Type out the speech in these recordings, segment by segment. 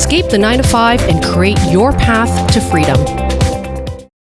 escape the 9 to 5 and create your path to freedom.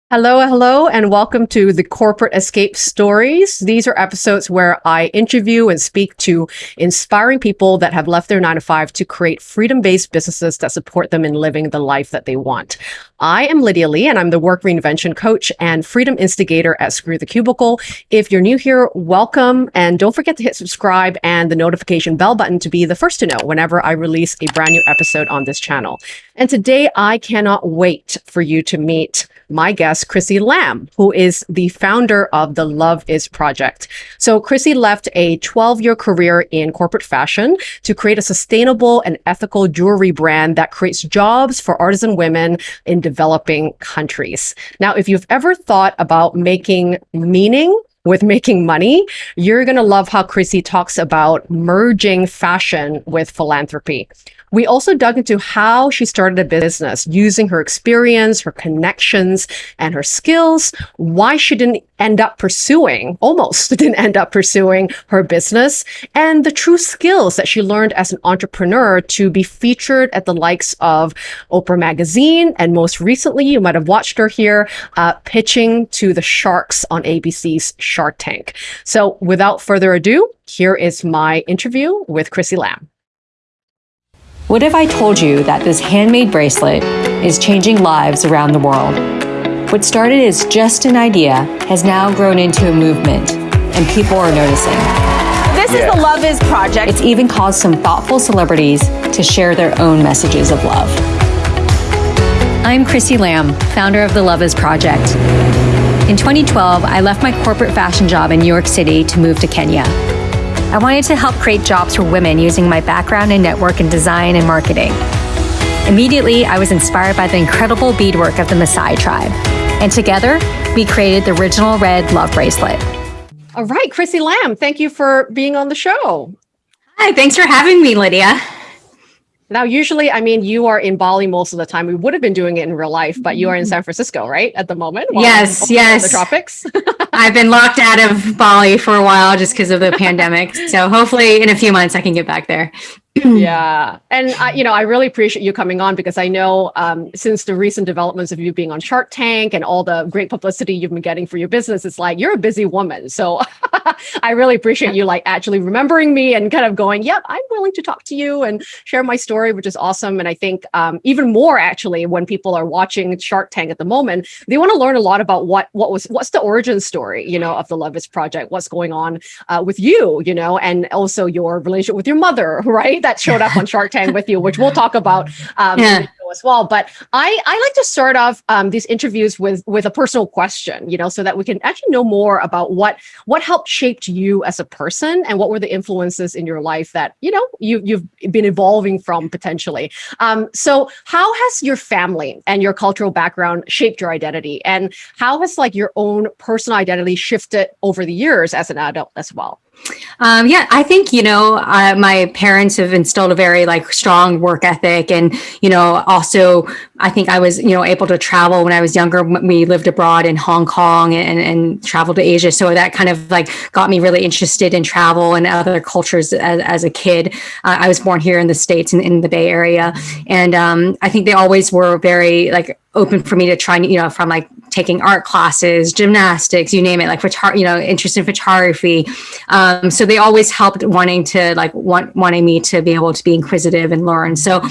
Hello, hello, and welcome to the Corporate Escape Stories. These are episodes where I interview and speak to inspiring people that have left their nine to five to create freedom based businesses that support them in living the life that they want. I am Lydia Lee, and I'm the work reinvention coach and freedom instigator at Screw the Cubicle. If you're new here, welcome, and don't forget to hit subscribe and the notification bell button to be the first to know whenever I release a brand new episode on this channel. And today, I cannot wait for you to meet my guest, Chrissy Lamb, who is the founder of the Love Is Project. So Chrissy left a 12 year career in corporate fashion to create a sustainable and ethical jewelry brand that creates jobs for artisan women in developing countries. Now, if you've ever thought about making meaning with making money, you're going to love how Chrissy talks about merging fashion with philanthropy. We also dug into how she started a business using her experience, her connections, and her skills, why she didn't end up pursuing, almost didn't end up pursuing her business, and the true skills that she learned as an entrepreneur to be featured at the likes of Oprah Magazine. And most recently, you might have watched her here uh, pitching to the sharks on ABC's Shark Tank. So without further ado, here is my interview with Chrissy Lamb. What if I told you that this handmade bracelet is changing lives around the world? What started as just an idea has now grown into a movement, and people are noticing. This yeah. is the Love Is Project. It's even caused some thoughtful celebrities to share their own messages of love. I'm Chrissy Lamb, founder of the Love Is Project. In 2012, I left my corporate fashion job in New York City to move to Kenya. I wanted to help create jobs for women using my background in network and design and marketing. Immediately, I was inspired by the incredible beadwork of the Maasai tribe. And together, we created the original red love bracelet. All right, Chrissy Lamb, thank you for being on the show. Hi, thanks for having me, Lydia. Now, usually, I mean, you are in Bali most of the time. We would have been doing it in real life, but you are in mm-hmm. San Francisco, right, at the moment? Yes, yes. The tropics. I've been locked out of Bali for a while just because of the pandemic. So hopefully, in a few months, I can get back there. Yeah. And I, you know, I really appreciate you coming on because I know um, since the recent developments of you being on Shark Tank and all the great publicity you've been getting for your business, it's like you're a busy woman. So I really appreciate you like actually remembering me and kind of going, yep, I'm willing to talk to you and share my story, which is awesome. And I think um, even more actually, when people are watching Shark Tank at the moment, they want to learn a lot about what what was what's the origin story, you know, of the Love Is Project, what's going on uh, with you, you know, and also your relationship with your mother, right? That showed up on Shark Tank with you, which we'll talk about um, yeah. As well. But I, I like to start off um, these interviews with with a personal question, you know, so that we can actually know more about what what helped shaped you as a person and what were the influences in your life that you know you you've been evolving from potentially. Um, so how has your family and your cultural background shaped your identity, and how has like your own personal identity shifted over the years as an adult as well? Um, yeah, I think, you know, uh, my parents have instilled a very like strong work ethic. And, you know, also I think I was, you know, able to travel when I was younger. We lived abroad in Hong Kong and, and traveled to Asia. So that kind of like got me really interested in travel and other cultures as, as a kid. Uh, I was born here in the States in, in the Bay Area. And um, I think they always were very like open for me to try, you know, from like taking art classes, gymnastics, you name it, like you know, interest in photography. Um, so they always helped wanting to like want, wanting me to be able to be inquisitive and learn. So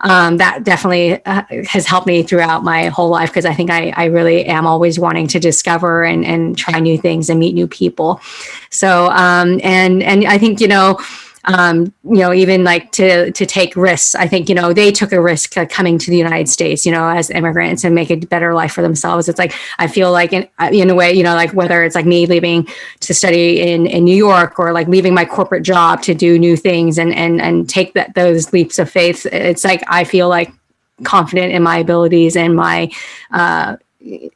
um, that definitely uh, has helped me throughout my whole life because I think I, I really am always wanting to discover and, and try new things and meet new people. So, um, and, and I think, you know, um, you know, even like to to take risks. I think you know they took a risk uh, coming to the United States, you know, as immigrants and make a better life for themselves. It's like I feel like in uh, in a way, you know, like whether it's like me leaving to study in in New York or like leaving my corporate job to do new things and and and take that those leaps of faith. It's like I feel like confident in my abilities and my. Uh, you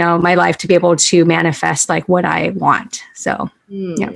know my life to be able to manifest like what i want so mm. yeah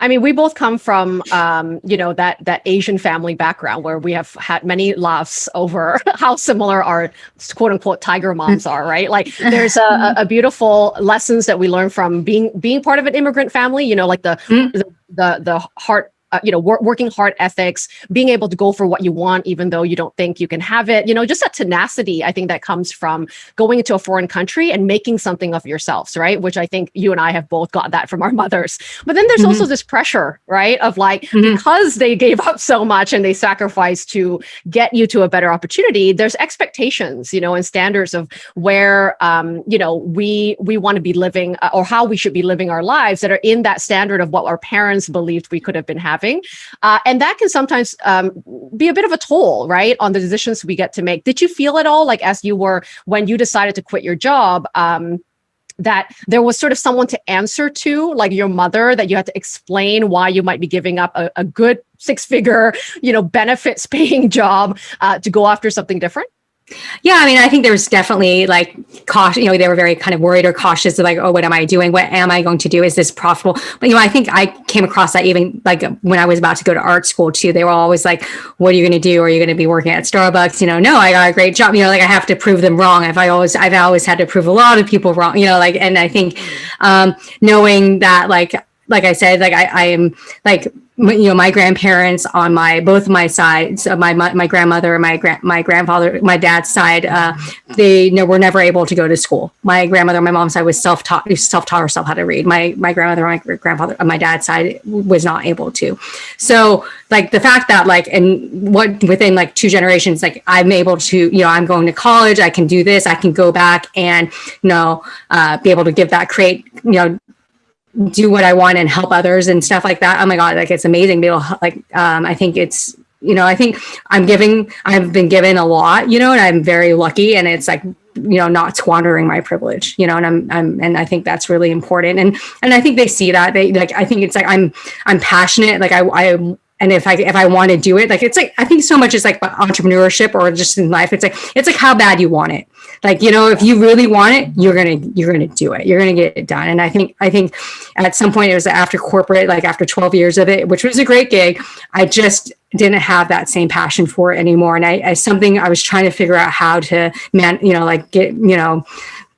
I mean, we both come from, um, you know, that that Asian family background where we have had many laughs over how similar our quote unquote tiger moms are, right? Like, there's a, a beautiful lessons that we learn from being being part of an immigrant family. You know, like the mm. the, the the heart uh, you know, wor working hard ethics, being able to go for what you want, even though you don't think you can have it, you know, just that tenacity, I think that comes from going into a foreign country and making something of yourselves, right? Which I think you and I have both got that from our mothers. But then there's mm -hmm. also this pressure, right? Of like, mm -hmm. because they gave up so much and they sacrificed to get you to a better opportunity, there's expectations, you know, and standards of where, um, you know, we, we want to be living uh, or how we should be living our lives that are in that standard of what our parents believed we could have been having. Uh, and that can sometimes um, be a bit of a toll, right? On the decisions we get to make. Did you feel at all like as you were, when you decided to quit your job, um, that there was sort of someone to answer to, like your mother, that you had to explain why you might be giving up a, a good six figure, you know, benefits paying job uh, to go after something different? Yeah, I mean, I think there was definitely like caution, you know, they were very kind of worried or cautious of like, oh, what am I doing? What am I going to do? Is this profitable? But, you know, I think I came across that even like when I was about to go to art school too, they were always like, what are you going to do? Are you going to be working at Starbucks? You know, no, I got a great job. You know, like I have to prove them wrong. I've always, I've always had to prove a lot of people wrong, you know, like, and I think um, knowing that like, like I said, like I, I am like you know my grandparents on my both my sides uh, my, my, my grandmother and my grand my grandfather my dad's side uh, they you know, were never able to go to school. My grandmother my mom's side was self-taught self-taught herself how to read. My my grandmother my grandfather on my dad's side was not able to. So like the fact that like and what within like two generations like i'm able to you know i'm going to college i can do this i can go back and you know uh, be able to give that create you know do what I want and help others and stuff like that. Oh my God, like it's amazing. Be able like, um, I think it's, you know, I think I'm giving, I've been given a lot, you know, and I'm very lucky and it's like, you know, not squandering my privilege, you know, and I'm, I'm, and I think that's really important. And, and I think they see that they like, I think it's like, I'm, I'm passionate. Like I, I and if I if I want to do it, like it's like I think so much is like entrepreneurship or just in life. It's like it's like how bad you want it. Like you know, if you really want it, you're gonna you're gonna do it. You're gonna get it done. And I think I think at some point it was after corporate, like after 12 years of it, which was a great gig. I just didn't have that same passion for it anymore. And I, I something I was trying to figure out how to man, you know, like get you know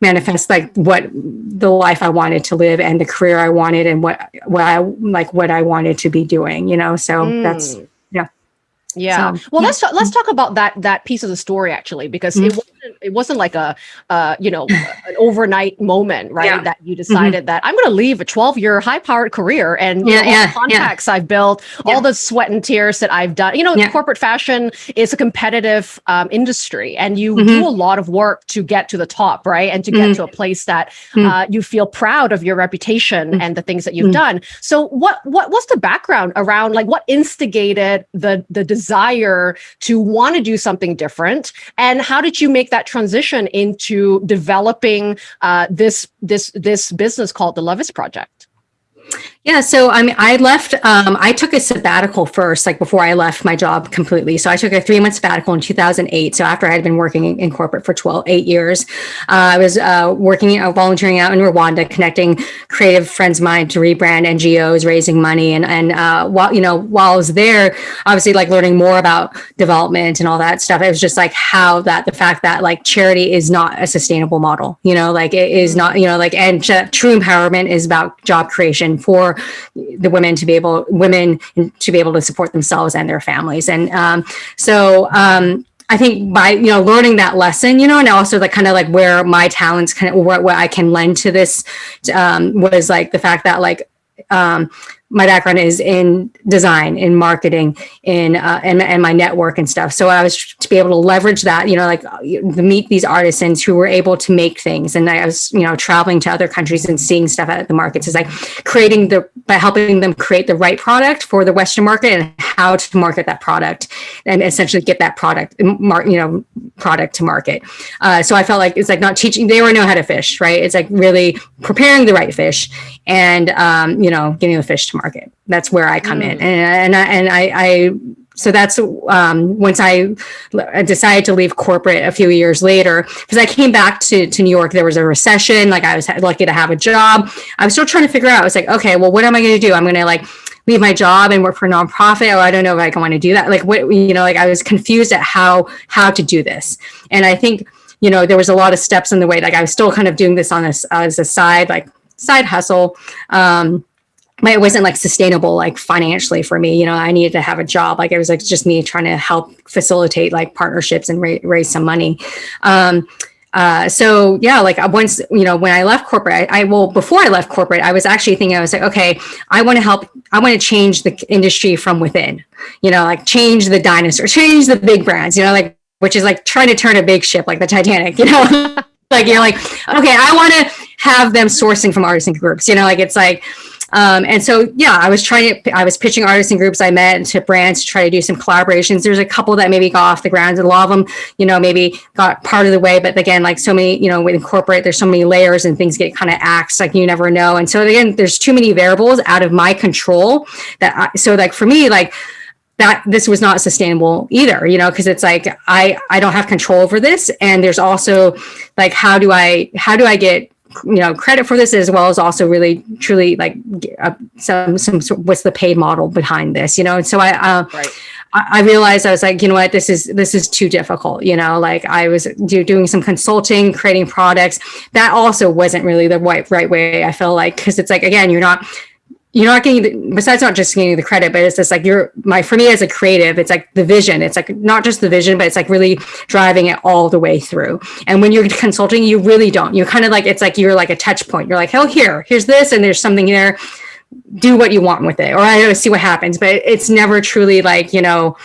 manifest like what the life I wanted to live and the career I wanted and what what I like what I wanted to be doing, you know. So mm. that's yeah. Yeah. So, well, yeah. let's let's talk about that that piece of the story actually because mm -hmm. it mm-hmm. Wasn't it wasn't like a uh, you know an overnight moment right yeah. that you mm-hmm. decided mm -hmm. that I'm going to leave a 12 year high powered career and yeah, know, yeah, contacts I've built all the sweat and tears that I've done. You know, corporate fashion is a competitive um, industry and you mm -hmm. do a lot of work to get to the top right and to get to a place that uh, you feel proud of your reputation and the things that you've done. So what what what's the background around like what instigated the the desire desire to want to do something different? And how did you make that transition into developing uh, this, this, this business called the Love Is Project? Yeah, so I mean, I left, um, I took a sabbatical first, like before I left my job completely. So I took a three month sabbatical in 2008. So after I had been working in, corporate for 12, eight years, uh, I was uh, working, uh, volunteering out in Rwanda, connecting creative friends of mine to rebrand NGOs, raising money. And, and uh, while, you know, while I was there, obviously like learning more about development and all that stuff, it was just like how that, the fact that like charity is not a sustainable model, you know, like it is not, you know, like, and true empowerment is about job creation for the women to be able women to be able to support themselves and their families. And um, so um, I think by you know learning that lesson, you know, and also like kind of like where my talents kind of what, what I can lend to this um, was like the fact that like um, my background is in design, in marketing, in uh, and, and my network and stuff. So I was to be able to leverage that, you know, like uh, meet these artisans who were able to make things. And I was, you know, traveling to other countries and seeing stuff at the markets is like creating the, by helping them create the right product for the Western market and how to market that product and essentially get that product, you know, product to market. Uh, so I felt like it's like not teaching, they already know how to fish, right? It's like really preparing the right fish and, um, you know, getting the fish to market. That's where I come mm. in. And, and, I, and I, I so that's um, once I decided to leave corporate a few years later, because I came back to, to New York, there was a recession, like I was lucky to have a job. I was still trying to figure out, I was like, okay, well, what am I going to do? I'm going to like leave my job and work for a nonprofit. Oh, I don't know if I can want to do that. Like what, you know, like I was confused at how, how to do this. And I think, you know, there was a lot of steps in the way, like I was still kind of doing this on this as a side, like side hustle. Um, it wasn't like sustainable like financially for me you know i needed to have a job. Like it was like just me trying to help facilitate like partnerships and ra- raise some money. Um, uh, so yeah, like once, you know, when I left corporate, I, I well, before I left corporate, I was actually thinking, I was like, okay, I want to help, I want to change the industry from within, you know, like change the dinosaurs, change the big brands, you know, like, which is like trying to turn a big ship like the Titanic, you know, like you're like, okay, I want to have them sourcing from artisan groups, you know, like it's like, um, and so, yeah, I was trying to, I was pitching artists and groups I met to brands to try to do some collaborations. There's a couple that maybe got off the ground. A lot of them, you know, maybe got part of the way. But again, like so many, you know, with corporate, there's so many layers and things get kind of axed, like you never know. And so again, there's too many variables out of my control that, I, so like for me, like, that this was not sustainable either you know because it's like i i don't have control over this and there's also like how do i how do i get you know credit for this as well as also really truly like uh, some some what's the paid model behind this you know and so i uh, right. I, realized I was like, you know what, this is this is too difficult. You know, like I was do, doing some consulting, creating products. That also wasn't really the right right way. I feel like because it's like again, you're not you're not getting the, besides not just getting the credit but it's just like you're my for me as a creative it's like the vision. It's like not just the vision but it's like really driving it all the way through. And when you're consulting you really don't. You're kind of like it's like you're like a touch point. You're like oh here here's this and there's something there do what you want with it or i don't see what happens. But it's never truly like you know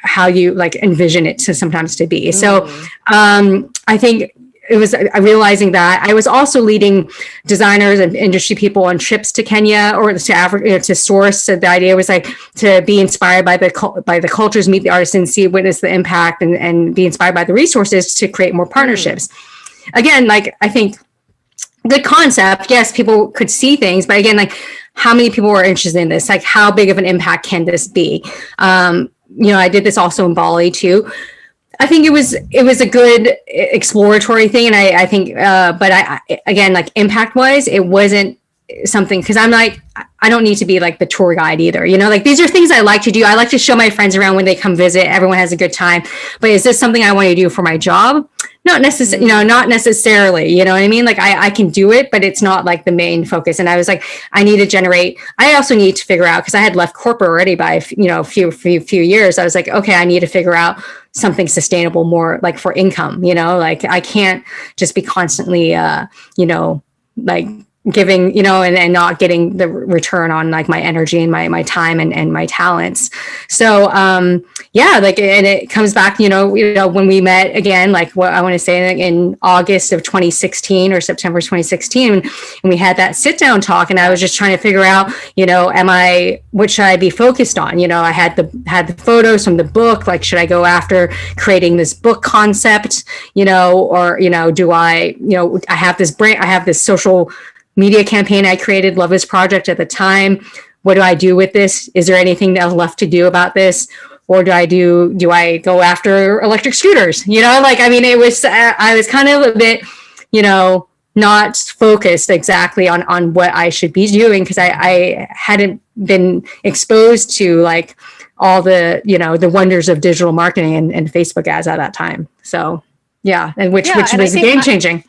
how you like envision it to sometimes to be. Mm. so um i think it was uh, realizing that I was also leading designers and industry people on trips to Kenya or to Africa you know, to source. So the idea was like to be inspired by the by the cultures, meet the artisans, see witness the impact, and and be inspired by the resources to create more partnerships. Mm. Again, like I think good concept. Yes, people could see things, but again, like how many people were interested in this? Like how big of an impact can this be? Um, you know, I did this also in Bali too I think it was it was a good exploratory thing, and I I think, uh, but I, I again like impact wise, it wasn't something because I'm like I don't need to be like the tour guide either. You know, like these are things I like to do. I like to show my friends around when they come visit. Everyone has a good time. But is this something I want to do for my job? Not necessarily, you know, not necessarily, you know what I mean? Like I, I can do it, but it's not like the main focus. And I was like, I need to generate, I also need to figure out, cause I had left corporate already by, you know, a few, few, few years. I was like, okay, I need to figure out something sustainable more like for income, you know, like I can't just be constantly, uh, you know, like giving you know and, and not getting the return on like my energy and my my time and, and my talents. So um yeah like and it comes back you know you know when we met again like what i want to say in august of 2016 or september 2016 and we had that sit down talk and i was just trying to figure out you know am i what should i be focused on? You know i had the had the photos from the book like should i go after creating this book concept you know or you know do i you know i have this brand i have this social media campaign I created, Love is Project at the time. What do I do with this? Is there anything left to do about this? Or do I do, do I go after electric scooters? You know, like, I mean, it was, uh, I was kind of a bit, you know, not focused exactly on, on what I should be doing because I, I hadn't been exposed to like all the, you know, the wonders of digital marketing and, and Facebook ads at that time. So yeah, and which, yeah, which was game changing.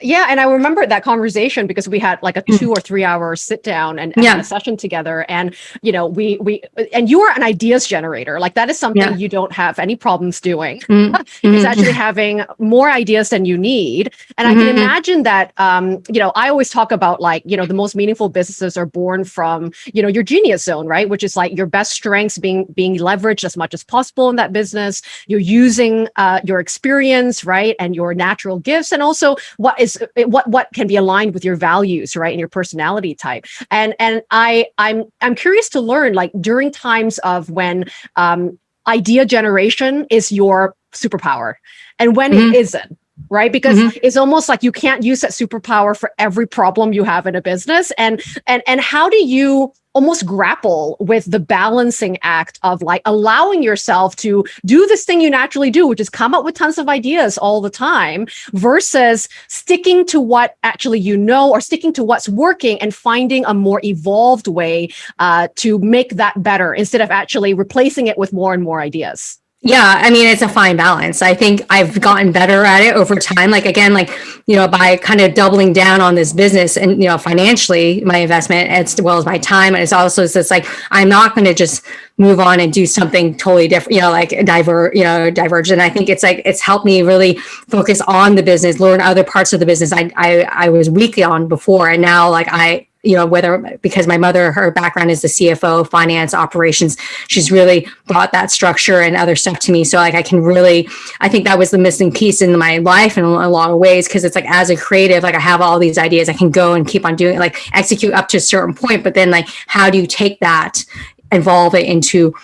Yeah, and I remember that conversation because we had like a mm. two or three hour sit down and, and yeah. a session together, and you know we we and you are an ideas generator. Like that is something yeah. you don't have any problems doing. Mm. it's actually having more ideas than you need, and mm-hmm. I can mm-hmm. imagine that. Um, you know, I always talk about like you know the most meaningful businesses are born from you know your genius zone, right? Which is like your best strengths being being leveraged as much as possible in that business. You're using uh, your experience, right, and your natural gifts, and also what is is what what can be aligned with your values right and your personality type and and i i'm i'm curious to learn like during times of when um idea generation is your superpower and when mm -hmm. it isn't right because mm -hmm. it's almost like you can't use that superpower for every problem you have in a business and and and how do you almost grapple with the balancing act of like allowing yourself to do this thing you naturally do, which is come up with tons of ideas all the time versus sticking to what actually you know or sticking to what's working and finding a more evolved way uh, to make that better instead of actually replacing it with more and more ideas. Yeah i mean it's a fine balance. I think i've gotten better at it over time. Like again like you know by kind of doubling down on this business and you know financially my investment as well as my time. And it's also it's like i'm not going to just move on and do something totally different you know like divert you know diverge and i think it's like it's helped me really focus on the business learn other parts of the business i i, I was weakly on before. And now like i you know, whether because my mother, her background is the CFO, finance, operations, she's really brought that structure and other stuff to me. So like I can really, I think that was the missing piece in my life in a lot of ways. Cause it's like as a creative, like I have all these ideas, I can go and keep on doing like execute up to a certain point. But then like, how do you take that, evolve it into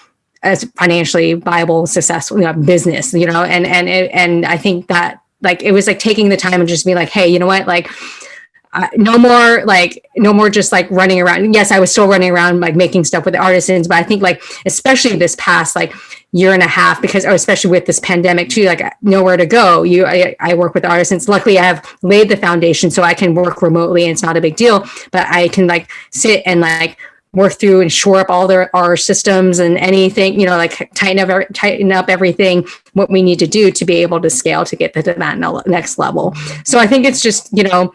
a financially viable, successful you know, business, you know? And, and, and I think that like, it was like taking the time and just be like, Hey, you know what? Like, no more like no more just like running around. Yes i was still running around like making stuff with the artisans but i think like especially this past like year and a half because or especially with this pandemic too like nowhere to go. You I, I work with artisans. Luckily i have laid the foundation so i can work remotely and it's not a big deal but i can like sit and like work through and shore up all their our systems and anything you know like tighten up tighten up everything what we need to do to be able to scale to get to that next level. So i think it's just you know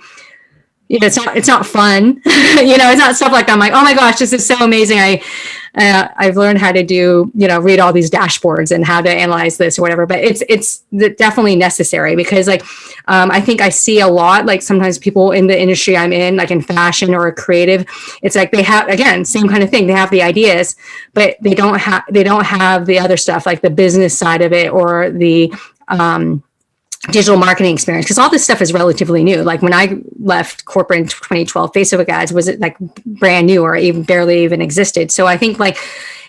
you know, it's not it's not fun. you know, it's not stuff like that. I'm like, oh my gosh, this is so amazing. I uh, I've learned how to do, you know, read all these dashboards and how to analyze this or whatever. But it's it's definitely necessary because like um, I think I see a lot like sometimes people in the industry I'm in, like in fashion or creative, it's like they have again same kind of thing. They have the ideas, but they don't have they don't have the other stuff like the business side of it or the um, digital marketing experience because all this stuff is relatively new. Like when i left corporate in 2012 facebook ads was it like brand new or even barely even existed. So i think like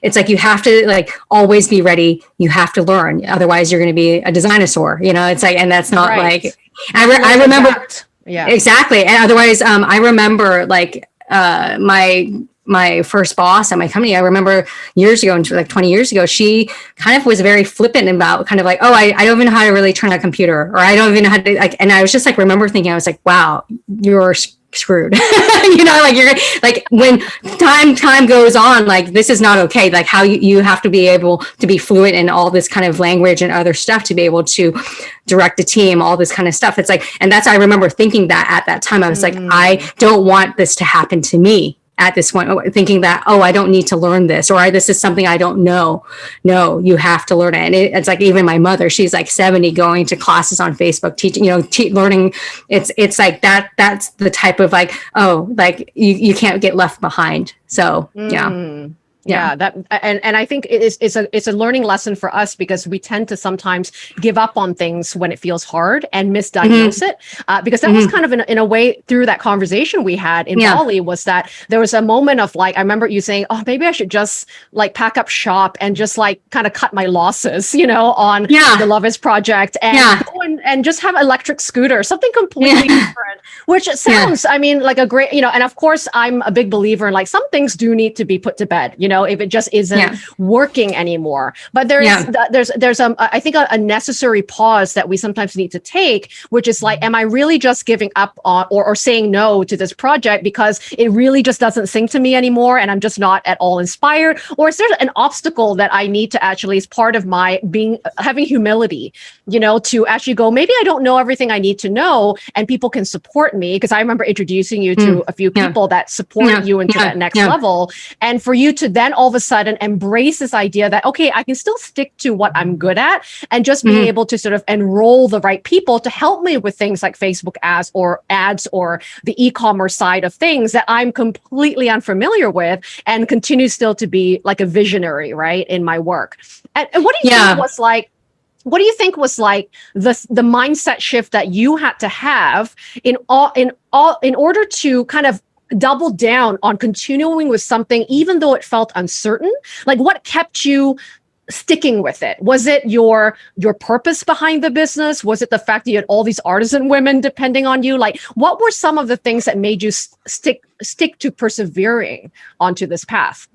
it's like you have to like always be ready. You have to learn. Otherwise you're going to be a dinosaur you know? It's like and that's not right. like I, re- I remember yeah. Exactly. And otherwise um i remember like uh my my first boss at my company, I remember years ago, and like 20 years ago, she kind of was very flippant about kind of like, oh, I, I don't even know how to really turn a computer, or I don't even know how to like, and I was just like, remember thinking, I was like, wow, you're screwed. You know like you're like when time time goes on like this is not okay like how you, you have to be able to be fluent in all this kind of language and other stuff to be able to direct a team all this kind of stuff. It's like and that's i remember thinking that at that time i was mm. like i don't want this to happen to me at this point thinking that oh i don't need to learn this or this is something i don't know. No you have to learn it. And it, it's like even my mother she's like 70 going to classes on facebook teaching you know te- learning. It's it's like that that's the type of like oh like you, you can't get left behind. So mm. yeah. Yeah that and and i think it's it's a it's a learning lesson for us because we tend to sometimes give up on things when it feels hard and misdiagnose mm-hmm. it uh, because that mm-hmm. was kind of in, in a way through that conversation we had in yeah. bali was that there was a moment of like i remember you saying oh maybe i should just like pack up shop and just like kind of cut my losses you know on yeah. the love is project and yeah. and, and just have electric scooter something completely different which sounds i mean like a great you know and of course i'm a big believer in like some things do need to be put to bed you know know, if it just isn't yeah. working anymore. But there's yeah. there's there's um I think a, a, necessary pause that we sometimes need to take, which is like, am I really just giving up on or, or saying no to this project because it really just doesn't sing to me anymore and I'm just not at all inspired? Or is there an obstacle that I need to actually as part of my being having humility, you know, to actually go, maybe I don't know everything I need to know and people can support me because I remember introducing you to mm. a few people yeah. that support you into that next level. And for you to then then all of a sudden embrace this idea that, okay, I can still stick to what I'm good at and just being mm-hmm. able to sort of enroll the right people to help me with things like Facebook ads or ads or the e-commerce side of things that I'm completely unfamiliar with and continue still to be like a visionary, right, in my work. And, and what do you yeah. think was like what do you think was like the the mindset shift that you had to have in all in all in order to kind of double down on continuing with something, even though it felt uncertain? Like what kept you sticking with it? Was it your your purpose behind the business? Was it the fact that you had all these artisan women depending on you? Like what were some of the things that made you stick stick to persevering onto this path?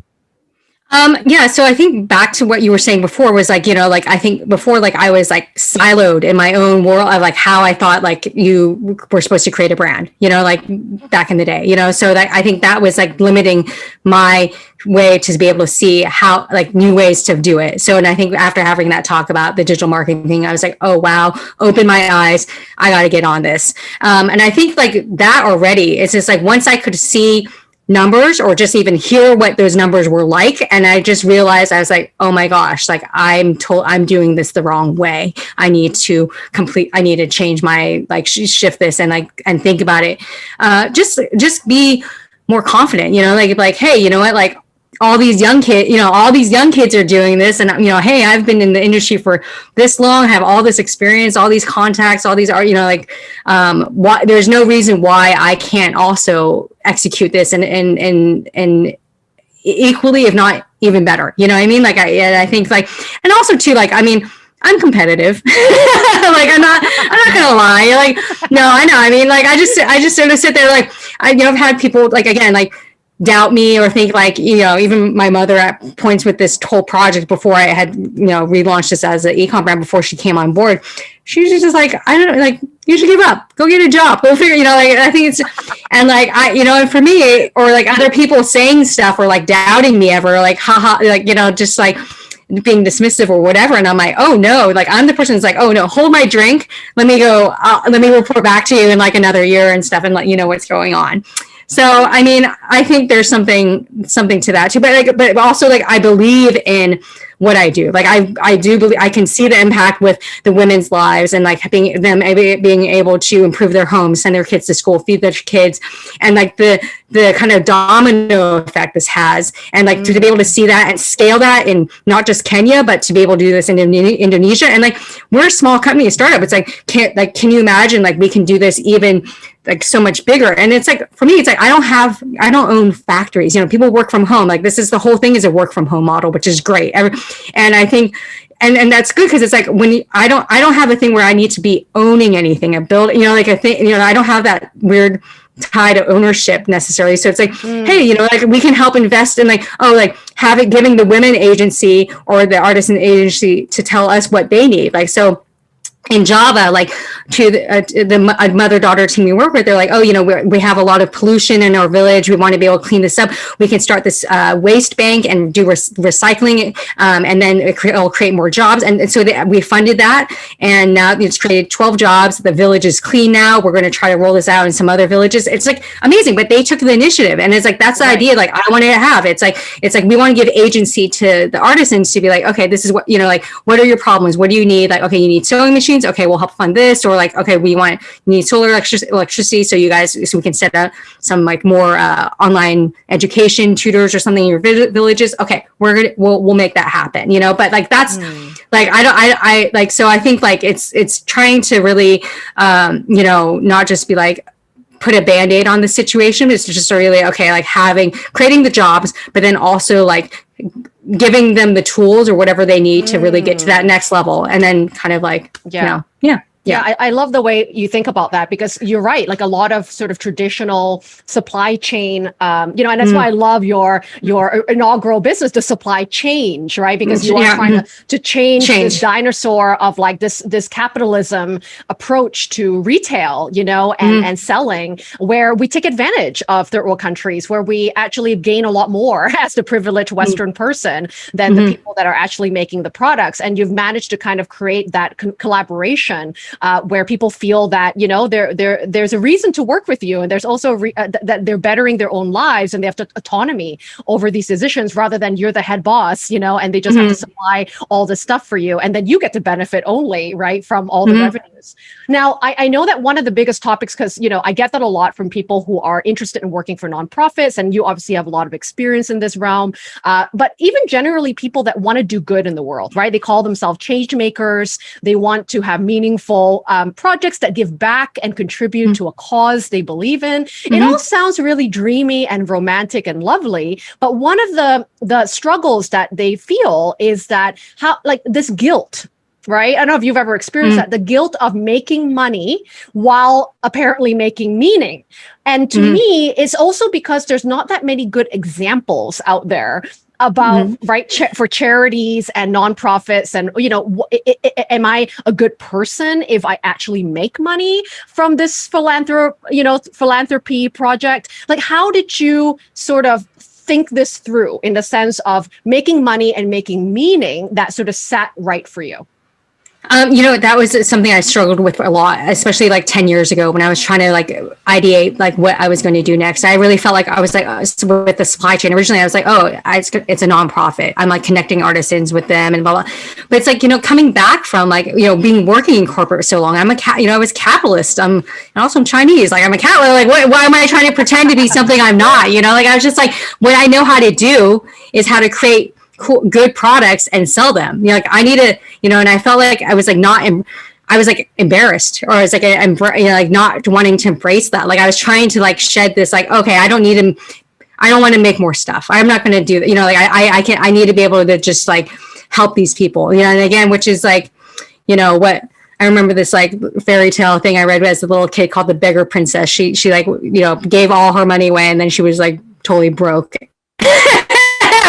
Um, yeah, so I think back to what you were saying before was like, you know, like I think before like I was like siloed in my own world of like how I thought like you were supposed to create a brand, you know, like back in the day, you know. So that I think that was like limiting my way to be able to see how like new ways to do it. So and I think after having that talk about the digital marketing thing, I was like, oh wow, open my eyes. I gotta get on this. Um, and I think like that already, it's just like once I could see numbers or just even hear what those numbers were like. And i just realized i was like oh my gosh like i'm told i'm doing this the wrong way. I need to complete i need to change my like shift this and like and think about it. Uh just just be more confident you know like like hey you know what like all these young kids, you know, all these young kids are doing this. And, you know, hey, I've been in the industry for this long, have all this experience, all these contacts, all these are, you know, like, um, why there's no reason why I can't also execute this and, and, and, and equally, if not even better, you know what I mean? Like, I, I think like, and also too, like, I mean, I'm competitive. like I'm not I'm not gonna lie. Like no, I know. I mean, like I just I just sort of sit there like I you know I've had people like again like doubt me or think like you know even my mother at points with this whole project before i had you know relaunched this as an ecom brand before she came on board she was just like i don't know like you should give up. Go get a job. Go figure you know like i think it's and like i you know and for me or like other people saying stuff or like doubting me ever like haha like you know just like being dismissive or whatever and i'm like oh no. Like i'm the person that's like oh no hold my drink. Let me go I'll, let me report back to you in like another year and stuff and let you know what's going on so I mean, I think there's something something to that too. But like, but also like I believe in what I do. Like I, I do believe I can see the impact with the women's lives and like being them being able to improve their homes, send their kids to school, feed their kids, and like the the kind of domino effect this has, and like mm. to be able to see that and scale that in not just Kenya, but to be able to do this in Indonesia. And like we're a small company, a startup. It's like can't like can you imagine like we can do this even like so much bigger. And it's like for me it's like i don't have i don't own factories. You know people work from home. Like this is the whole thing is a work from home model which is great. And i think and and that's good because it's like when you, i don't i don't have a thing where i need to be owning anything. A build you know like a thing you know i don't have that weird tie to ownership necessarily. So it's like mm. hey you know like we can help invest in like oh like having giving the women agency or the artisan agency to tell us what they need. Like so in Java, like to the, uh, the mother daughter team we work with, they're like, oh, you know, we have a lot of pollution in our village. We want to be able to clean this up. We can start this uh, waste bank and do re recycling, um, and then it will create more jobs. And, and so they, we funded that, and now it's created 12 jobs. The village is clean now. We're going to try to roll this out in some other villages. It's like amazing, but they took the initiative, and it's like that's the right. idea. Like I wanted to have. It's like it's like we want to give agency to the artisans to be like, okay, this is what you know, like what are your problems? What do you need? Like, okay, you need sewing machines machines okay we'll help fund this or like okay we want need solar electric electricity so you guys so we can set up some like more uh, online education tutors or something in your villages okay we're gonna we'll, we'll make that happen you know but like that's mm. like i don't I, I like so i think like it's it's trying to really um you know not just be like put a band-aid on the situation it's just really okay like having creating the jobs but then also like giving them the tools or whatever they need to really get to that mm. next level and then kind of like yeah you know, yeah yeah, I, I, love the way you think about that because you're right. Like a lot of sort of traditional supply chain, um, you know, and that's mm. why I love your your inaugural business, the supply change, right? Because you are yeah. trying to, mm-hmm. to change, change, this dinosaur of like this this capitalism approach to retail, you know, and, mm. and selling, where we take advantage of third world countries, where we actually gain a lot more as the privileged mm. Western mm. person than -hmm. the mm-hmm. people that are actually making the products. And you've managed to kind of create that collaboration uh, where people feel that you know there there there's a reason to work with you, and there's also uh, th that they're bettering their own lives and they have to, autonomy over these decisions rather than you're the head boss, you know, and they just mm -hmm. have to mm-hmm. supply all the stuff for you, and then you get to benefit only right from all the mm -hmm. revenues. Now, I, I know that one of the biggest topics, because you know I get that a lot from people who are interested in working for nonprofits, and you obviously have a lot of experience in this realm. Uh, but even generally, people that want to do good in the world, right? They call themselves change makers. They want to have meaningful um, projects that give back and contribute mm -hmm. to a cause they believe in. Mm -hmm. It mm-hmm. all sounds really dreamy and romantic and lovely, but one of the the struggles that they feel is that how like this guilt right? I don't know if you've ever experienced mm. that, the guilt of making money while apparently making meaning. And to mm. me, it's also because there's not that many good examples out there about mm-hmm. right cha- for charities and nonprofits and you know am i a good person if i actually make money from this philanthrop you know philanthropy project like how did you sort of think this through in the sense of making money and making meaning that sort of sat right for you um, you know, that was something I struggled with a lot, especially like 10 years ago when I was trying to like ideate like what I was going to do next. I really felt like I was like uh, with the supply chain. Originally, I was like, oh, it's, it's a nonprofit. I'm like connecting artisans with them and blah, blah. But it's like, you know, coming back from like, you know, being working in corporate so long, I'm a cat, you know, I was capitalist. I'm, and also I'm Chinese. Like I'm a cat. Like, what, why am I trying to pretend to be something I'm not? You know, like I was just like, what I know how to do is how to create cool, good products and sell them. You know, like I need to, you know, and I felt like I was like not, em- I was like embarrassed or I was like, I'm, you know, like not wanting to embrace that. Like I was trying to like shed this, like, okay, I don't need to, I don't want to make more stuff. I'm not going to do that. You know, like I, I, I can, I need to be able to just like help these people, you know, and again, which is like, you know, what, I remember this like fairy tale thing I read as a little kid called the beggar princess. She she like you know gave all her money away and then she was like totally broke.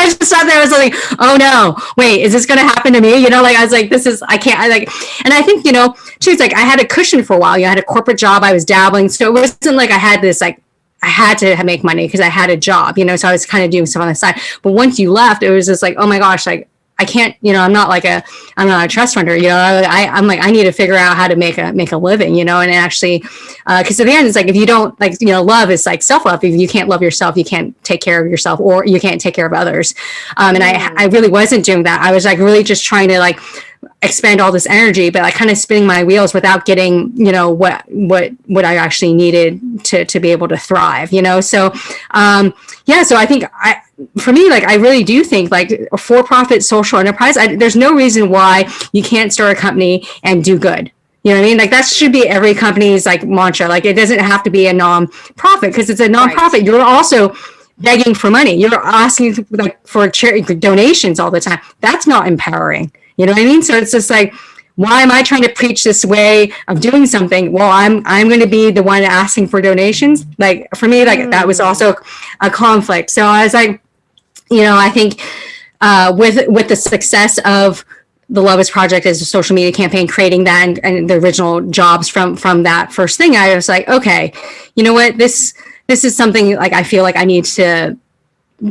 I just sat there. I was like, oh no, wait, is this going to happen to me? You know, like I was like, this is, I can't, I like, and I think, you know, she's like, I had a cushion for a while. You know, I had a corporate job. I was dabbling. So it wasn't like I had this like, I had to make money because I had a job, you know, so I was kind of doing stuff on the side. But once you left, it was just like, oh my gosh, like I can't, you know, I'm not like a, I'm not a trust funder, you know, I, I'm like, I need to figure out how to make a, make a living, you know, and actually, uh, cause at the end, it's like, if you don't like, you know, love is like self-love. If you can't love yourself, you can't take care of yourself or you can't take care of others. Um, and I, mm. I really wasn't doing that. I was like, really just trying to like, expend all this energy but like kind of spinning my wheels without getting you know what what what i actually needed to to be able to thrive you know so um yeah so i think i for me, like I really do think like a for-profit social enterprise, I, there's no reason why you can't start a company and do good. You know what I mean? Like that should be every company's like mantra. Like it doesn't have to be a non-profit because it's a non-profit. Right. You're also begging for money. You're asking like for charity donations all the time. That's not empowering. You know what I mean? So it's just like, why am I trying to preach this way of doing something? Well, I'm I'm going to be the one asking for donations. Like for me, like mm. that was also a conflict. So I was like, you know, I think uh, with with the success of the Love is Project as a social media campaign, creating that and, and, the original jobs from from that first thing, I was like, okay, you know what, this this is something like I feel like I need to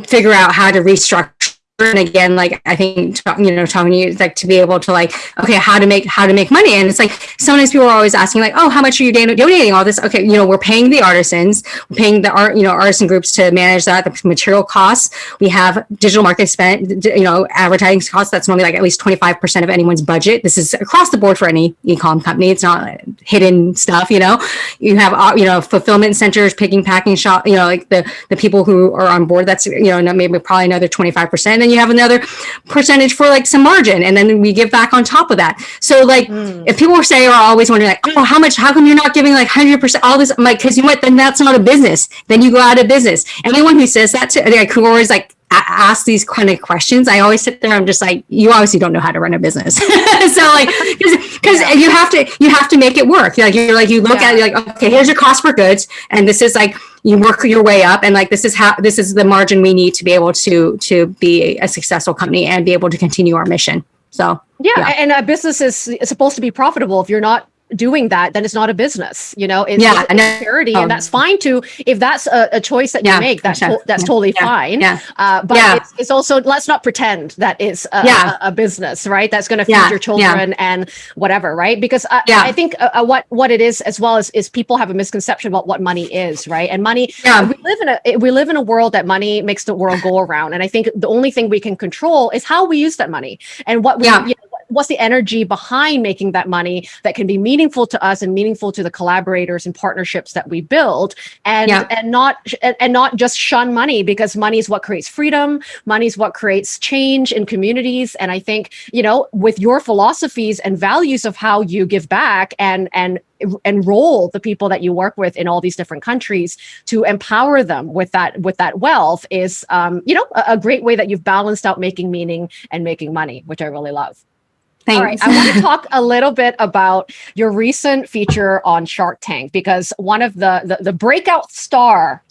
figure out how to restructure and again like i think you know talking to you like to be able to like okay how to make how to make money. And it's like sometimes people are always asking like oh how much are you donating all this? Okay you know we're paying the artisans we're paying the art you know artisan groups to manage that the material costs. We have digital marketing spend you know advertising costs. That's normally like at least 25 percent of anyone's budget. This is across the board for any e-com company. It's not hidden stuff you know? You have uh, you know fulfillment centers picking packing shop you know like the the people who are on board that's you know maybe probably another 25 percent then you have another percentage for like some margin and then we give back on top of that so like mm. if people say are always wondering like oh how much how come you're not giving like 100 percent all this I'm like because you know what then that's not a business then you go out of business anyone who says that to like who always like ask these kind of questions i always sit there i'm just like you obviously don't know how to run a business so like because yeah. you have to you have to make it work like you're like you look yeah. at it like okay here's your cost for goods and this is like you work your way up and like this is how this is the margin we need to be able to to be a successful company and be able to continue our mission so yeah, yeah. and a business is supposed to be profitable if you're not doing that, then it's not a business. You know, it's, yeah, it's charity, um, and that's fine too. If that's a, a choice that yeah, you make, that's to, that's yeah, totally fine. Yeah. Uh, but. It's, it's, also let's not pretend that it's a, a, a business, right? That's going to feed your children and whatever, right? Because I, yeah. I think uh, uh, what what it is as well as is people have a misconception about what money is, right? And money, yeah. we live in a we live in a world that money makes the world go around, and I think the only thing we can control is how we use that money and what we. You know, what's the energy behind making that money that can be meaningful to us and meaningful to the collaborators and partnerships that we build and yeah. and not and not just shun money because money is what creates freedom money is what creates change in communities and i think you know with your philosophies and values of how you give back and and enroll the people that you work with in all these different countries to empower them with that with that wealth is um, you know a, a great way that you've balanced out making meaning and making money which i really love Thanks. All right. I want to talk a little bit about your recent feature on Shark Tank because one of the the, the breakout star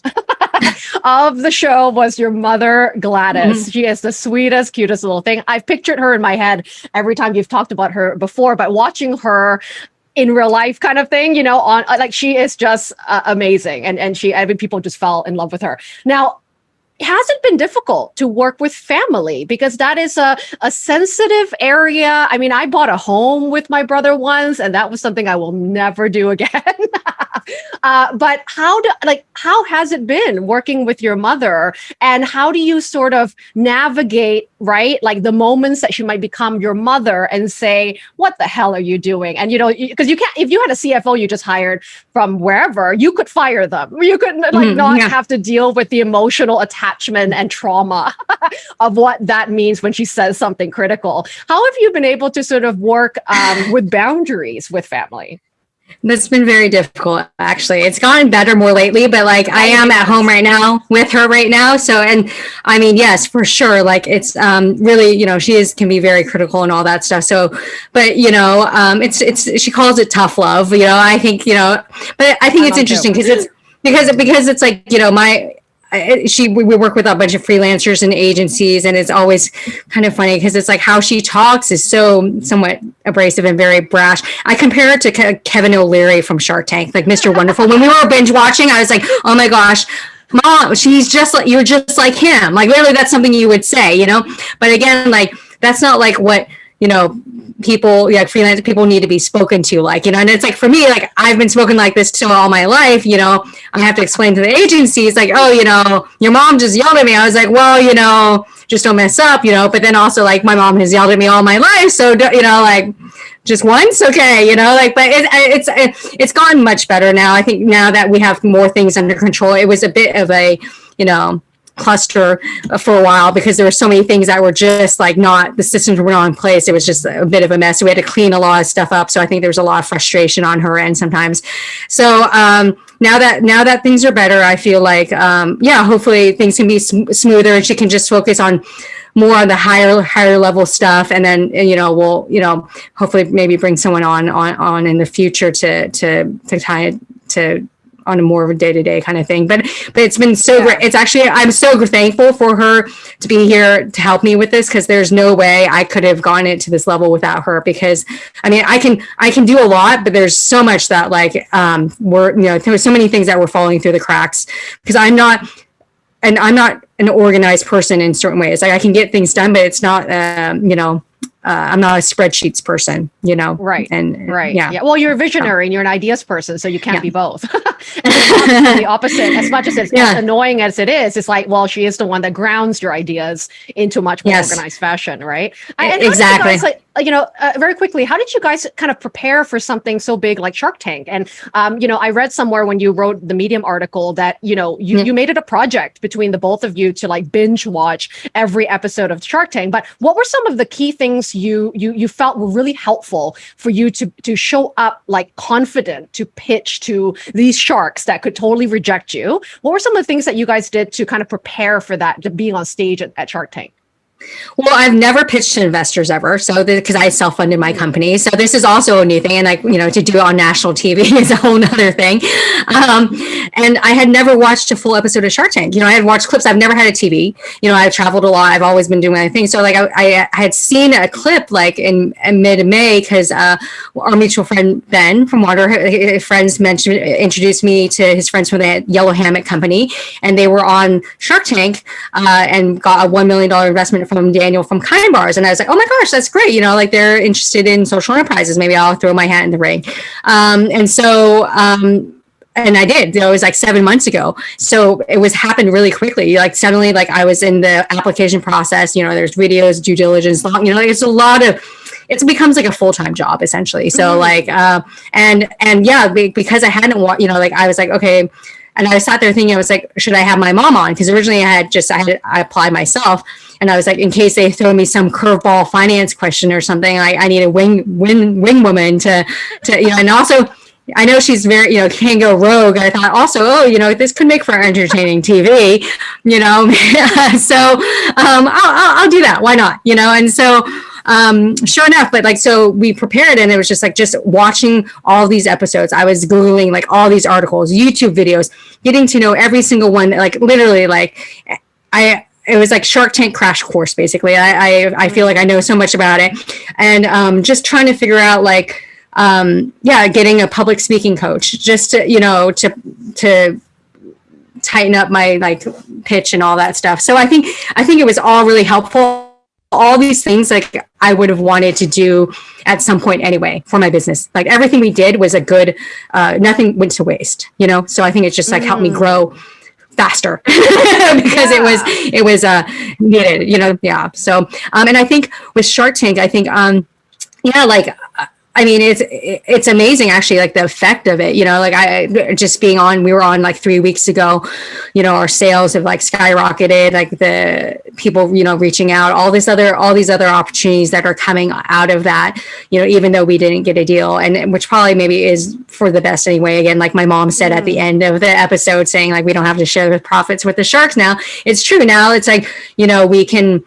of the show was your mother, Gladys. Mm-hmm. She is the sweetest, cutest little thing. I've pictured her in my head every time you've talked about her before, but watching her in real life kind of thing, you know, on like she is just uh, amazing. And, and she, I mean, people just fell in love with her. Now, has it been difficult to work with family because that is a, a sensitive area. I mean i bought a home with my brother once and that was something i will never do again. Uh, but how do like how has it been working with your mother? And how do you sort of navigate right like the moments that she might become your mother and say what the hell are you doing? And you know because you, you, can't if you had a cfo you just hired from wherever you could fire them. You could like mm, not yeah. have to deal with the emotional attachment and trauma of what that means when she says something critical how have you been able to sort of work um, with boundaries with family that's been very difficult, actually. It's gotten better more lately, but like I am at home right now with her right now. So, and I mean, yes, for sure. Like it's um, really, you know, she is can be very critical and all that stuff. So, but you know, um, it's it's she calls it tough love. You know, I think you know, but I think I it's interesting because it's because because it's like you know my she we work with a bunch of freelancers and agencies and it's always kind of funny because it's like how she talks is so somewhat abrasive and very brash. I compare it to Ke- kevin o'leary from shark tank like mr wonderful. When we were binge watching i was like oh my gosh mom she's just like you're just like him. Like literally that's something you would say you know? But again like that's not like what you know people like freelance people need to be spoken to like you know and it's like for me like i've been spoken like this to all my life you know. I have to explain to the agencies like oh you know your mom just yelled at me. I was like well you know just don't mess up you know but then also like my mom has yelled at me all my life so you know like just once? Okay you know like but it, it's it's gone much better now. I think now that we have more things under control it was a bit of a you know cluster for a while because there were so many things that were just like not the systems were not in place. It was just a bit of a mess. So we had to clean a lot of stuff up. So I think there was a lot of frustration on her end sometimes. So um, now that now that things are better, I feel like um, yeah, hopefully things can be sm- smoother and she can just focus on more on the higher higher level stuff and then you know we'll you know hopefully maybe bring someone on on on in the future to to to tie it to on a more of a day-to-day kind of thing but but it's been so yeah. great it's actually i'm so thankful for her to be here to help me with this because there's no way i could have gone into this level without her because i mean i can i can do a lot but there's so much that like um we're you know there were so many things that were falling through the cracks because i'm not and i'm not an organized person in certain ways like i can get things done but it's not um you know uh, I'm not a spreadsheets person, you know. Right. And right. Yeah. yeah. Well, you're a visionary and you're an ideas person, so you can't yeah. be both. the opposite. As much as it's yeah. as annoying as it is, it's like, well, she is the one that grounds your ideas into much more yes. organized fashion, right? And exactly. You know, uh, very quickly, how did you guys kind of prepare for something so big like Shark Tank? And um, you know, I read somewhere when you wrote the Medium article that you know you mm. you made it a project between the both of you to like binge watch every episode of Shark Tank. But what were some of the key things you you you felt were really helpful for you to to show up like confident to pitch to these sharks that could totally reject you? What were some of the things that you guys did to kind of prepare for that, to being on stage at, at Shark Tank? Well, I've never pitched to investors ever. So because I self-funded my company. So this is also a new thing. And like, you know, to do it on national TV is a whole nother thing. Um, and I had never watched a full episode of Shark Tank. You know, I had watched clips. I've never had a TV. You know, I've traveled a lot. I've always been doing my thing. So like I, I, had seen a clip like in, in mid-May because uh, our mutual friend Ben from Water Friends mentioned introduced me to his friends from the Yellow Hammock Company. And they were on Shark Tank uh, and got a $1 million investment from Daniel from Kind Bars. And I was like, oh my gosh, that's great. You know, like they're interested in social enterprises. Maybe I'll throw my hat in the ring. Um, and so, um, and I did. It was like seven months ago. So it was happened really quickly. Like suddenly, like I was in the application process. You know, there's videos, due diligence. Long, you know, like it's a lot of. It becomes like a full time job essentially. So mm-hmm. like, uh, and and yeah, because I hadn't, you know, like I was like, okay, and I sat there thinking, I was like, should I have my mom on? Because originally I had just I had I applied myself, and I was like, in case they throw me some curveball finance question or something, I, I need a wing wing wing woman to to you know, and also. I know she's very, you know, can go rogue. I thought also, oh, you know, this could make for entertaining TV, you know. so um, I'll, I'll, I'll, do that. Why not? You know, and so um, sure enough, but like, so we prepared and it was just like, just watching all these episodes. I was Googling like all these articles, YouTube videos, getting to know every single one, like literally like I, it was like Shark Tank crash course, basically. I, I, I feel like I know so much about it and um, just trying to figure out like, um, yeah, getting a public speaking coach just to, you know, to, to tighten up my like pitch and all that stuff. So I think, I think it was all really helpful. All these things like I would have wanted to do at some point anyway for my business. Like everything we did was a good, uh, nothing went to waste, you know? So I think it's just like mm. helped me mm. grow faster because yeah. it was it was uh needed you know yeah so um and i think with shark tank i think um yeah like I mean, it's it's amazing actually, like the effect of it. You know, like I just being on. We were on like three weeks ago. You know, our sales have like skyrocketed. Like the people, you know, reaching out, all this other, all these other opportunities that are coming out of that. You know, even though we didn't get a deal, and which probably maybe is for the best anyway. Again, like my mom said mm. at the mm. end of the episode, saying like we don't have to share the profits with the sharks now. It's true now. It's like you know we can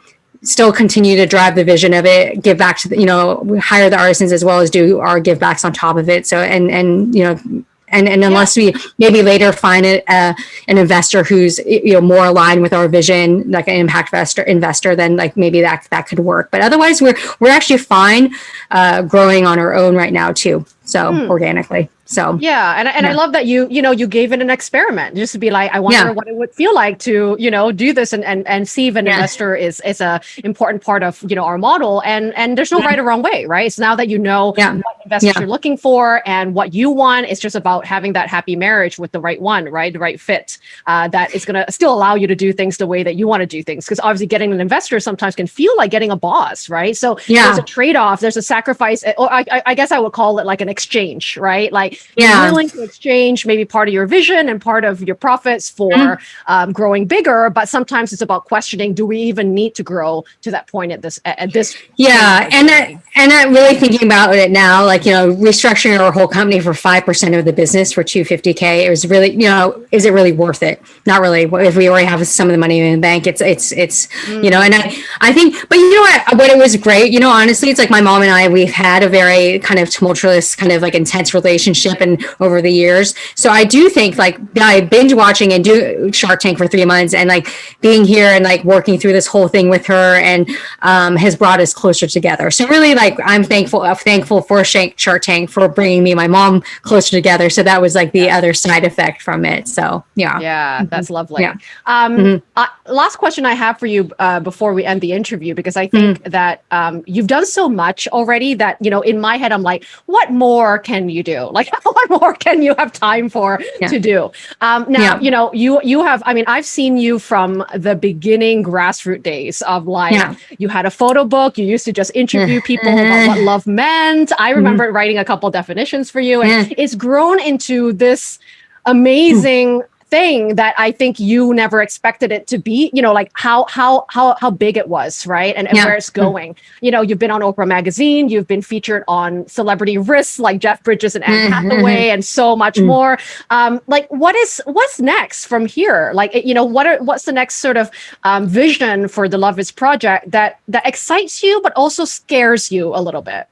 still continue to drive the vision of it, give back to the, you know, hire the artisans as well as do our give backs on top of it. So, and, and, you know, and, and unless yeah. we maybe later find it, uh, an investor who's you know more aligned with our vision, like an impact investor, investor, then like maybe that that could work. But otherwise, we're we're actually fine uh, growing on our own right now too. So hmm. organically. So yeah, and and yeah. I love that you you know you gave it an experiment just to be like I wonder yeah. what it would feel like to you know do this and and and see if an yeah. investor is is a important part of you know our model and and there's no right or wrong way right. So now that you know what investors you're looking for and what you want, it's just about having that happy marriage with the right one, right, the right fit uh, that is going to still allow you to do things the way that you want to do things. Because obviously, getting an investor sometimes can feel like getting a boss, right? So yeah. there's a trade off, there's a sacrifice, or I, I guess I would call it like an exchange, right? Like yeah. willing to exchange maybe part of your vision and part of your profits for mm. um, growing bigger, but sometimes it's about questioning: Do we even need to grow to that point at this at this? Yeah, and I, and I'm really thinking about it now, like you know, restructuring our whole company for five percent of the business for 250k. It was really, you know, is it really worth it? Not really. If we already have some of the money in the bank, it's it's it's mm. you know, and I I think, but you know what? What it was great, you know, honestly, it's like my mom and I we've had a very kind of tumultuous, kind of like intense relationship, and over the years. So I do think like by binge watching and do Shark Tank for three months and like being here and like working through this whole thing with her and um, has brought us closer together. So really like I'm thankful, I'm thankful for Shark Tank for bringing me my mom closer together. So that was like the other side effect from it. So yeah. Yeah, mm-hmm. that's lovely. Yeah. Um, mm-hmm. uh, last question I have for you uh, before we end the interview, because I think mm-hmm. that um, you've done so much already that, you know, in my head, I'm like, what more can you do? Like, what more can you have time for yeah. to do? Um, now, yeah. you know, you you have. I mean, I've seen you from the beginning grassroots days of like yeah. you had a photo book. You used to just interview people about what love meant. I mm-hmm. remember mm-hmm. writing a couple definitions for you, and it's grown into this amazing thing that I think you never expected it to be, you know, like how how how how big it was, right? And, and yeah. where it's mm. going. You know, you've been on Oprah magazine, you've been featured on celebrity risks like Jeff Bridges and Anne mm-hmm. Hathaway and so much mm. more. Um, like what is what's next from here? Like you know, what are what's the next sort of um, vision for the Love is project that that excites you but also scares you a little bit?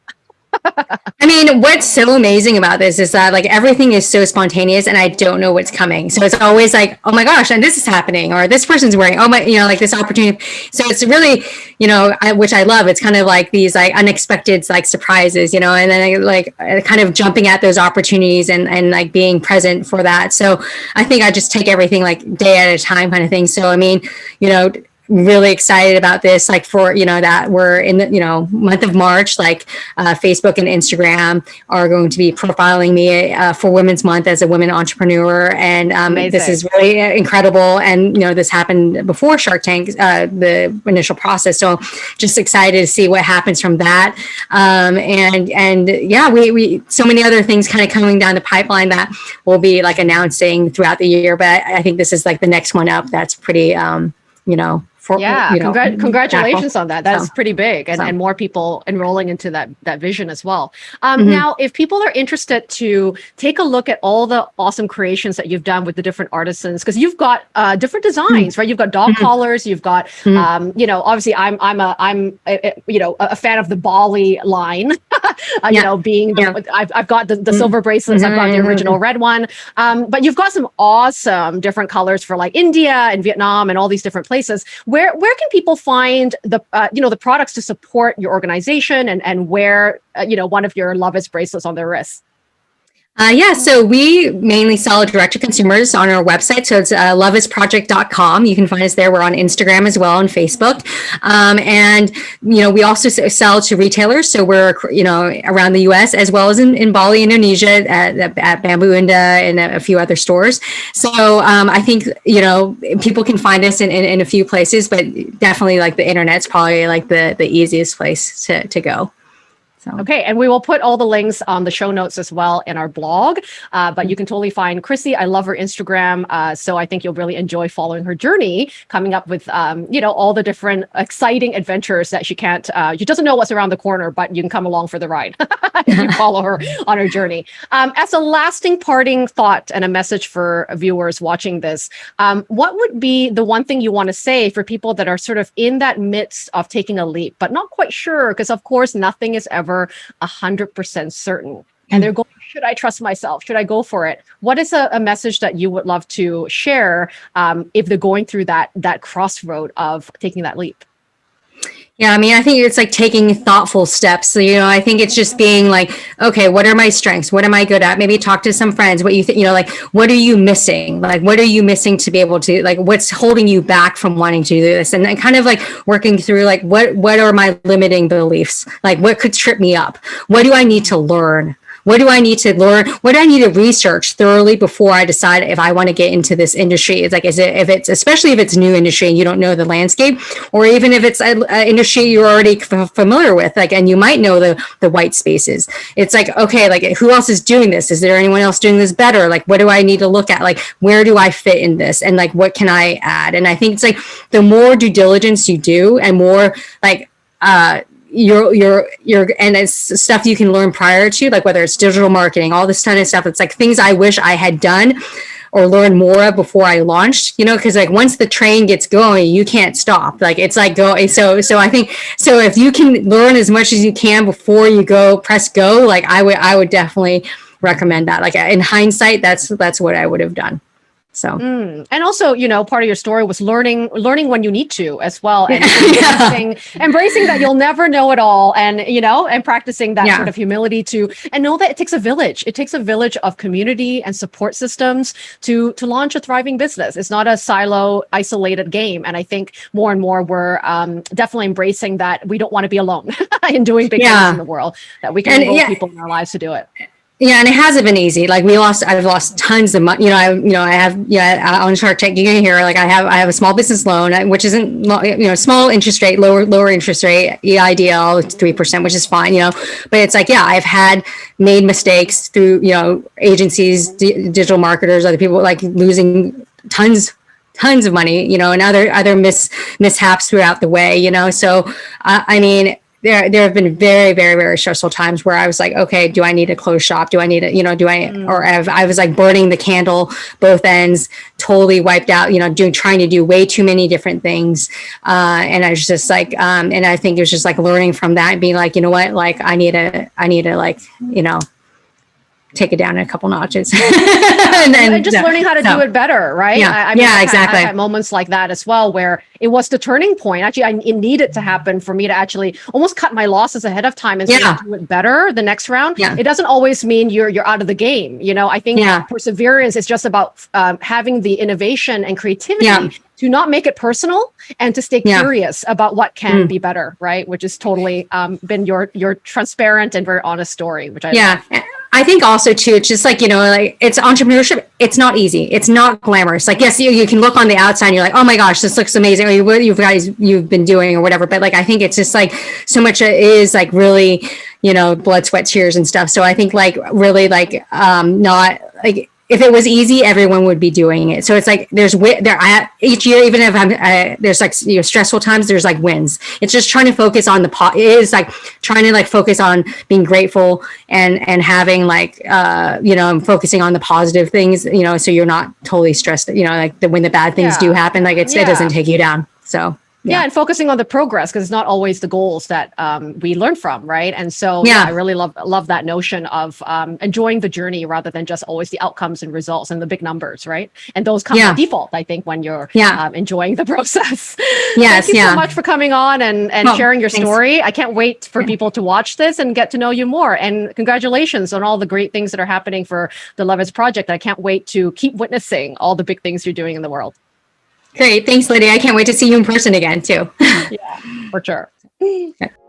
I mean, what's so amazing about this is that like everything is so spontaneous and I don't know what's coming. So it's always like, oh my gosh, and this is happening, or this person's wearing, oh my, you know, like this opportunity. So it's really, you know, I, which I love. It's kind of like these like unexpected like surprises, you know, and then like uh, kind of jumping at those opportunities and, and like being present for that. So I think I just take everything like day at a time kind of thing. So, I mean, you know, really excited about this like for you know that we're in the you know month of march like uh, facebook and instagram are going to be profiling me uh, for women's month as a women entrepreneur. And um, this is really incredible. And you know this happened before shark tank uh, the initial process. So just excited to see what happens from that. Um, and and yeah we, we so many other things kind of coming down the pipeline that we'll be like announcing throughout the year. But i think this is like the next one up that's pretty um, you know for yeah you know, congr- congratulations on that that's So- pretty big and, so. and more people enrolling into that that vision as well um, Mhm. now if people are interested to take a look at all the awesome creations that you've done with the different artisans because you've got uh, different designs right you've got dog Mhm. collars you've got Mhm. um, you know obviously i'm i'm a i'm a, a- you know a fan of the bali line uh, you Yeah. know being the, Yeah. I've, I've got the, the Mm. silver bracelets i've got the original red one um, but you've got some awesome different colors for like india and vietnam and all these different places where where can people find the uh, you know the products to support your organization and and wear uh, you know one of your love is bracelets on their wrists Uh, yeah, so we mainly sell direct to consumers on our website. So it's uh, loveisproject.com. You can find us there. We're on Instagram as well and Facebook. Um, and, you know, we also sell to retailers. So we're, you know, around the US as well as in, in Bali, Indonesia, at, at Bamboo Indah and a few other stores. So um, I think, you know, people can find us in, in, in a few places, but definitely like the internet's probably like the, the easiest place to, to go. So. Okay, and we will put all the links on the show notes as well in our blog. Uh, but you can totally find Chrissy. I love her Instagram, uh, so I think you'll really enjoy following her journey, coming up with um, you know all the different exciting adventures that she can't. Uh, she doesn't know what's around the corner, but you can come along for the ride. if you follow her on her journey. Um, as a lasting parting thought and a message for viewers watching this, um, what would be the one thing you want to say for people that are sort of in that midst of taking a leap, but not quite sure? Because of course, nothing is ever a hundred percent certain. And they're going, should I trust myself? Should I go for it? What is a, a message that you would love to share um, if they're going through that that crossroad of taking that leap? Yeah, I mean, I think it's like taking thoughtful steps. So, you know, I think it's just being like, okay, what are my strengths? What am I good at? Maybe talk to some friends. What you think, you know, like, what are you missing? Like, what are you missing to be able to, like, what's holding you back from wanting to do this? And then kind of like working through, like, what, what are my limiting beliefs? Like, what could trip me up? What do I need to learn? What do I need to learn? What do I need to research thoroughly before I decide if I want to get into this industry? It's like, is it, if it's, especially if it's new industry and you don't know the landscape, or even if it's an industry you're already familiar with, like, and you might know the, the white spaces. It's like, okay, like who else is doing this? Is there anyone else doing this better? Like, what do I need to look at? Like, where do I fit in this? And like, what can I add? And I think it's like the more due diligence you do and more like, uh, your your your and it's stuff you can learn prior to like whether it's digital marketing all this kind of stuff. It's like things i wish i had done or learned more of before i launched you know because like once the train gets going you can't stop. Like it's like go so so i think so if you can learn as much as you can before you go press go like i would i would definitely recommend that. Like in hindsight that's that's what i would have done so Mm. And also, you know, part of your story was learning learning when you need to as well, and Yeah. embracing, embracing that you'll never know it all, and you know, and practicing that Yeah. sort of humility to, and know that it takes a village. It takes a village of community and support systems to to launch a thriving business. It's not a silo, isolated game, and I think more and more we're um, definitely embracing that we don't want to be alone in doing big Yeah. things in the world. That we can And, enroll people in our lives to do it. Yeah, and it hasn't been easy. Like we lost, I've lost tons of money. You know, I, you know, I have, yeah, on Shark Tank, you can hear like I have, I have a small business loan, uh, which isn't, you know, small interest rate, lower, lower interest rate, EIDL, three percent, which is fine. You know, but it's like, yeah, I've had made mistakes through, you know, agencies, di- digital marketers, other people, like losing tons tons of money, you know, and other other mis mishaps throughout the way, you know. So uh, I mean, there there have been very very very stressful times where I was like, okay, do I need to close shop? Do I need to, you know, do I or I've, I was like burning the candle both ends, totally wiped out, you know, doing trying to do way too many different things, uh, and I was just like, um, and I think it was just like learning from that and being like, you know what, like I need to I need to like you know take it down in a couple notches and then just learning how to so- do it better, right? Yeah. I, I Yeah, I've had- exactly. I've had moments like that as well, where it was the turning point. Actually, I, it needed to happen for me to actually almost cut my losses ahead of time and Yeah. do it better the next round. Yeah. It doesn't always mean you're you're out of the game. You know, I think Yeah. perseverance is just about um, having the innovation and creativity. Yeah. To not make it personal and to stay Yeah. curious about what can Mm. be better, right? Which is totally um, been your your transparent and very honest story, which I yeah i think also too it's just like you know like it's entrepreneurship it's not easy it's not glamorous. Like yes you, you can look on the outside and you're like oh my gosh this looks amazing or you, what you guys you've been doing or whatever but like i think it's just like so much is like really you know blood sweat tears and stuff. So i think like really like um not like if it was easy, everyone would be doing it. So it's like there's there I, each year, even if I'm uh, there's like you know stressful times, there's like wins. It's just trying to focus on the pot. It is like trying to like focus on being grateful and and having like uh you know focusing on the positive things. You know, so you're not totally stressed. You know, like the, when the bad things Yeah. do happen, like it's it doesn't take you down. So yeah. Yeah. and focusing on the progress because it's not always the goals that um, we learn from right and so yeah. Yeah. i really love love that notion of um, enjoying the journey rather than just always the outcomes and results and the big numbers right and those come by default i think when you're Yeah. um, enjoying the process Yes, thank you so much for coming on and and Oh, sharing your thanks. story i can't wait for people to watch this and get to know you more and congratulations on all the great things that are happening for the Love Is project i can't wait to keep witnessing all the big things you're doing in the world great. Thanks, Lydia. I can't wait to see you in person again too. yeah, for sure